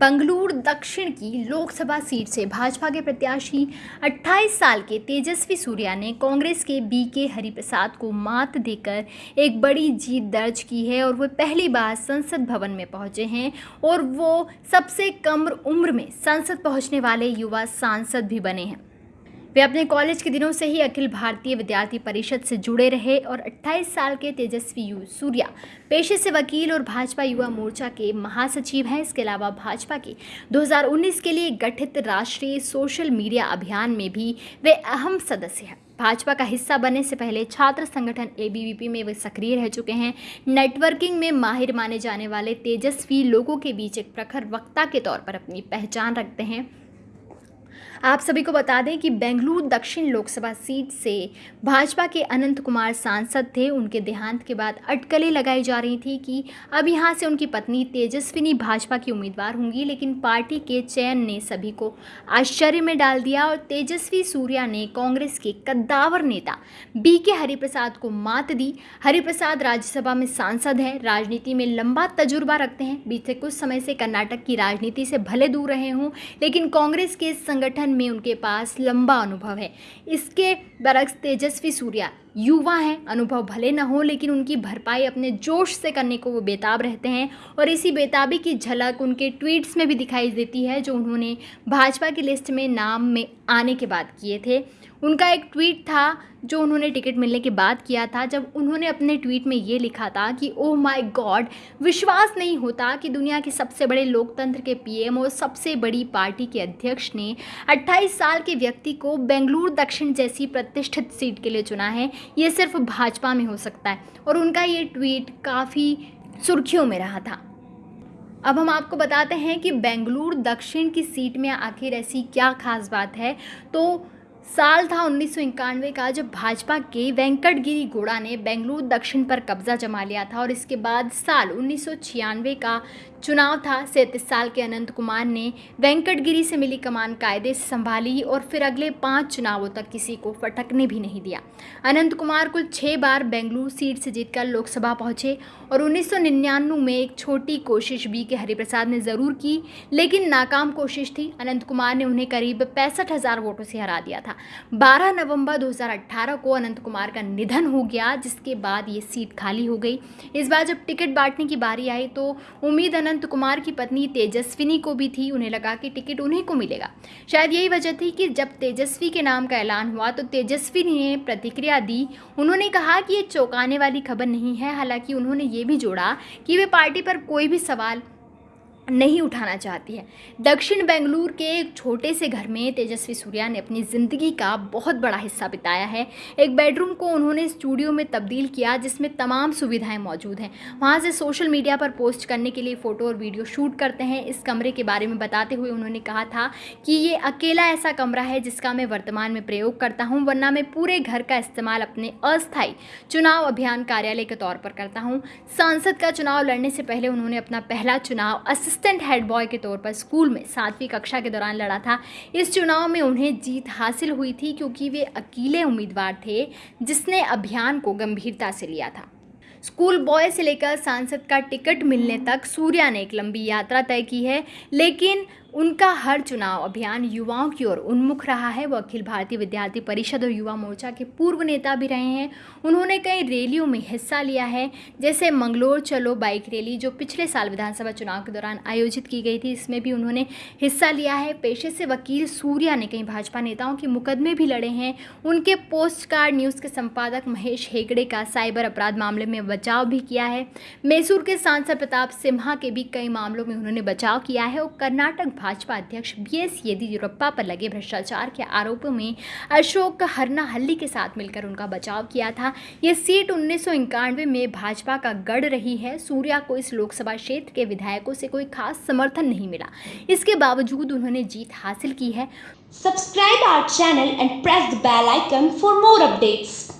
बंगलुरु दक्षिण की लोकसभा सीट से भाजपा के प्रत्याशी 28 साल के तेजस्वी सूर्या ने कांग्रेस के बी के हरिप्रसाद को मात देकर एक बड़ी जीत दर्ज की है और वो पहली बार संसद भवन में पहुँचे हैं और वो सबसे कम उम्र में संसद पहुँचने वाले युवा सांसद भी बने हैं। वे अपने कॉलेज के दिनों से ही अखिल भारतीय विद्यार्थी परिषद से जुड़े रहे और 28 साल के तेजस्वी यू सूर्या, पेशे से वकील और भाजपा युवा मोर्चा के महासचिव हैं। इसके अलावा भाजपा के 2019 के लिए गठित राष्ट्रीय सोशल मीडिया अभियान में भी वे अहम सदस्य हैं। भाजपा का हिस्सा बनने से पहले छात्र संगठन एबीवीपी में वे सक्रिय रह चुके हैं। नेटवर्किंग में माहिर माने जाने वाले तेजस्वी लोगों के बीच एक प्रखर वक्ता के तौर पर अपनी पहचान रखते हैं। आप सभी को बता दें कि बेंगलुरु दक्षिण लोकसभा सीट से भाजपा के अनंत कुमार सांसद थे। उनके देहांत के बाद अटकलें लगाई जा रही थी कि अब यहाँ से उनकी पत्नी तेजस्विनी भाजपा की उम्मीदवार होंगी, लेकिन पार्टी के चयन ने सभी को आश्चर्य में डाल दिया और तेजस्वी सूर्या ने कांग्रेस के कद्दावर नेता बी के हरिप्रसाद को मात दी। हरिप्रसाद राज्यसभा में सांसद हैं, राजनीति में लंबा तजुर्बा रखते हैं। बीते कुछ समय से कर्नाटक की राजनीति से भले दूर रहे हों, लेकिन कांग्रेस के संगठन संगठन में उनके पास लंबा अनुभव है। इसके बरक्स तेजस्वी सूर्या युवा हैं। अनुभव भले न हो, लेकिन उनकी भरपाई अपने जोश से करने को वो बेताब रहते हैं। और इसी बेताबी की झलक उनके ट्वीट्स में भी दिखाई देती है, जो उन्होंने भाजपा की लिस्ट में नाम में आने के बाद किए थे। उनका एक ट्वीट था, जो उन्होंने टिकट मिलने के बाद किया था, जब उन्होंने अपने ट्वीट में ये लिखा था कि ओह माय गॉड विश्वास नहीं होता कि दुनिया के सबसे बड़े लोकतंत्र के पीएम और सबसे बड़ी पार्टी के अध्यक्ष ने 28 साल के व्यक्ति को बेंगलुरु दक्षिण जैसी प्रतिष्ठित सीट के लिए चुना है। ये सिर्फ़ भाजपा में हो सकता है। और उनका ये ट्वीट काफ़ी सुर्खियों में रहा था। अब हम आपको बताते हैं कि बेंगलुरु दक्षिण की सीट में आखिर ऐसी क्या खास बात है। तो साल था उन्नीस सौ इक्यानवे का जब भाजपा के वेंकटगिरी गोड़ा ने बेंगलुरु दक्षिण पर कब्जा जमा लिया था और इसके बाद साल उन्नीस सौ छियानवे का चुनाव था, सैंतीस साल के अनंत कुमार ने वेंकटगिरी से मिली कमान कायदे से संभाली और फिर अगले पाँच चुनावों तक किसी को फटकने भी नहीं दिया। अनंत कुमार कुल छः बार बेंगलुरु सीट से जीतकर लोकसभा पहुँचे और उन्नीस सौ निन्यानवे में एक छोटी कोशिश बी के हरिप्रसाद ने ज़रूर की, लेकिन नाकाम कोशिश थी। अनंत कुमार ने उन्हें करीब पैंसठ हज़ार वोटों से हरा दिया था। 12 नवंबर 2018 को अनंत कुमार का निधन हो गया, जिसके बाद ये सीट खाली हो गई। इस बार जब टिकट बांटने की बारी आई तो उम्मीद अनंत कुमार की पत्नी तेजस्विनी को भी थी। उन्हें लगा कि टिकट उन्हीं को मिलेगा। शायद यही वजह थी कि जब तेजस्वी के नाम का ऐलान हुआ तो तेजस्विनी ने प्रतिक्रिया दी। उन्होंने कहा कि ये चौंकाने वाली खबर नहीं है। हालाँकि उन्होंने ये भी जोड़ा कि वे पार्टी पर कोई भी सवाल नहीं उठाना चाहती है। दक्षिण बेंगलुरु के एक छोटे से घर में तेजस्वी सूर्या ने अपनी ज़िंदगी का बहुत बड़ा हिस्सा बिताया है। एक बेडरूम को उन्होंने स्टूडियो में तब्दील किया, जिसमें तमाम सुविधाएँ मौजूद हैं। वहाँ से सोशल मीडिया पर पोस्ट करने के लिए फ़ोटो और वीडियो शूट करते हैं। इस कमरे के बारे में बताते हुए उन्होंने कहा था कि ये अकेला ऐसा कमरा है जिसका मैं वर्तमान में प्रयोग करता हूँ, वरना मैं पूरे घर का इस्तेमाल अपने अस्थायी चुनाव अभियान कार्यालय के तौर पर करता हूँ। सांसद का चुनाव लड़ने से पहले उन्होंने अपना पहला चुनाव असिस्टेंट हेड बॉय के तौर पर स्कूल में सातवीं कक्षा के दौरान लड़ा था। इस चुनाव में उन्हें जीत हासिल हुई थी क्योंकि वे अकेले उम्मीदवार थे, जिसने अभियान को गंभीरता से लिया था। स्कूल बॉय से लेकर सांसद का टिकट मिलने तक सूर्या ने एक लंबी यात्रा तय की है, लेकिन उनका हर चुनाव अभियान युवाओं की ओर उन्मुख रहा है। वो अखिल भारतीय विद्यार्थी परिषद और युवा मोर्चा के पूर्व नेता भी रहे हैं। उन्होंने कई रैलियों में हिस्सा लिया है, जैसे मंगलोर चलो बाइक रैली, जो पिछले साल विधानसभा चुनाव के दौरान आयोजित की गई थी। इसमें भी उन्होंने हिस्सा लिया है। पेशे से वकील सूर्या ने कई भाजपा नेताओं के मुकदमे भी लड़े हैं। उनके पोस्ट कार्ड न्यूज़ के संपादक महेश हेगड़े का साइबर अपराध मामले में बचाव भी किया है। मैसूर के सांसद प्रताप सिम्हा के भी कई मामलों में उन्होंने बचाव किया है और कर्नाटक भाजपा अध्यक्ष बी एस येदियुरप्पा पर लगे भ्रष्टाचार के आरोपों में अशोक हल्ली के साथ मिलकर उनका बचाव किया था। ये सीट उन्नीस में भाजपा का गढ़ रही है। सूर्या को इस लोकसभा क्षेत्र के विधायकों से कोई खास समर्थन नहीं मिला। इसके बावजूद उन्होंने जीत हासिल की है। Subscribe our channel and press the bell icon for more updates